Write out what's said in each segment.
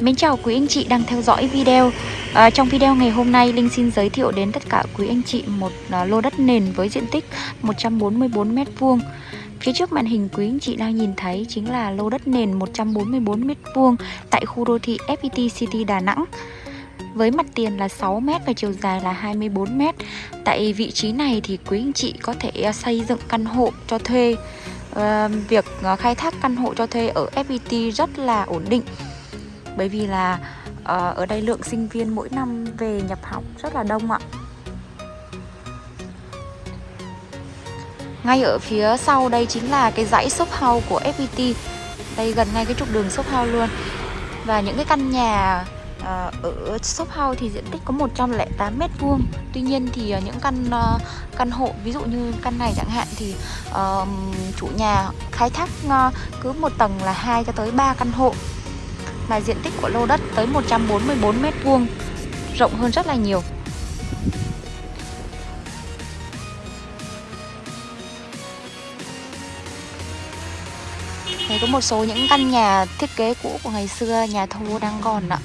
Mến chào quý anh chị đang theo dõi video. À, Trong video ngày hôm nay Linh xin giới thiệu đến tất cả quý anh chị một uh, lô đất nền với diện tích 144m2 Phía trước màn hình quý anh chị đang nhìn thấy chính là lô đất nền 144m2 tại khu đô thị FPT City Đà Nẵng. Với mặt tiền là 6m và chiều dài là 24m Tại vị trí này thì quý anh chị có thể à, xây dựng căn hộ cho thuê. Ờ, à, Việc khai thác căn hộ cho thuê ở FPT rất là ổn định bởi vì là ờ, ở đây lượng sinh viên mỗi năm về nhập học rất là đông ạ. Ngay ở phía sau đây chính là cái dãy shop house của FPT đây gần ngay cái trục đường shop house luôn. Và những cái căn nhà ờ, ở shop house thì diện tích có 108 mét vuông. Tuy nhiên thì ờ, những căn uh, căn hộ ví dụ như căn này chẳng hạn thì uh, chủ nhà khai thác uh, cứ một tầng là hai cho tới 3 căn hộ và diện tích của lô đất tới 144 mét vuông rộng hơn rất là nhiều. Đây có một số những căn nhà thiết kế cũ của ngày xưa, nhà thô đang còn ạ.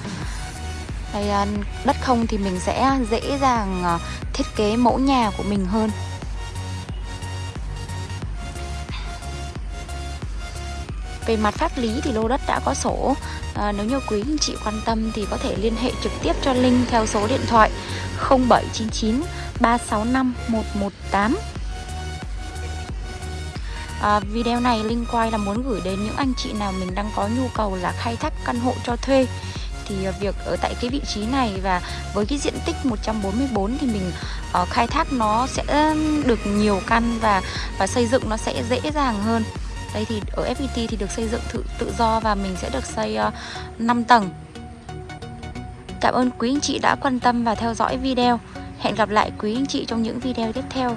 Đây, à, đất không thì mình sẽ dễ dàng à, thiết kế mẫu nhà của mình hơn. Về mặt pháp lý thì lô đất đã có sổ. À, Nếu như quý anh chị quan tâm thì có thể liên hệ trực tiếp cho Linh theo số điện thoại 0799 365 118 à, Video này Linh quay là muốn gửi đến những anh chị nào mình đang có nhu cầu là khai thác căn hộ cho thuê. Thì à, việc ở tại cái vị trí này và với cái diện tích 144 thì mình uh, khai thác nó sẽ được nhiều căn và và xây dựng nó sẽ dễ dàng hơn đây thì ở FPT thì được xây dựng tự, tự do và mình sẽ được xây ờ, uh, 5 tầng. Cảm ơn quý anh chị đã quan tâm và theo dõi video. Hẹn gặp lại quý anh chị trong những video tiếp theo.